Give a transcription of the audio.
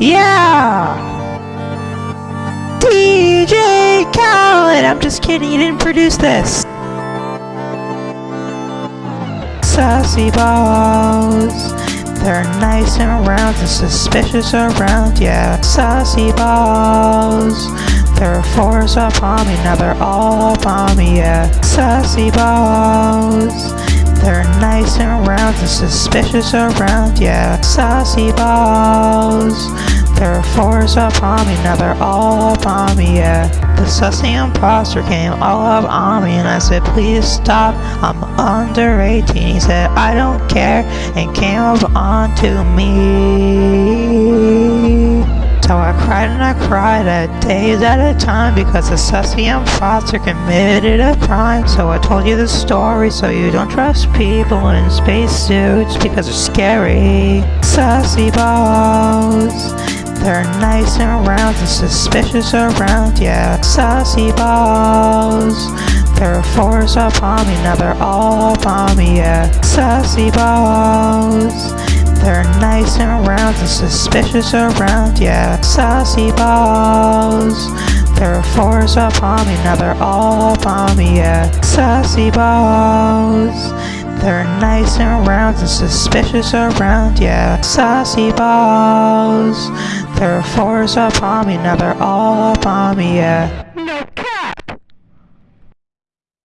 Yeah! DJ Khaled! I'm just kidding, you didn't produce this. Sassy balls. They're nice and round and suspicious around, yeah. Sassy balls. They're fours up on me, now they're all up on me, yeah. Sassy balls. They're nice and round and suspicious around, yeah. Sassy balls. They're fours up on me, now they're all on me, yeah. The sussy imposter came all up on me and I said, please stop, I'm under 18. He said, I don't care, and came up onto me. So I cried and I cried at days at a time because the sussy imposter committed a crime. So I told you the story so you don't trust people in spacesuits because they're scary. Sassy balls. They're nice and round and suspicious around, yeah. Sassy balls. They're fours up on me, now they're all upon me, yeah. Sassy balls. They're nice and round and suspicious around, yeah. Sassy balls. They're fours up on me, now they're all upon me, yeah. Sassy balls. They're nice and round and suspicious around, yeah. Sassy balls. They're fours up on me, now they're all upon me, yeah.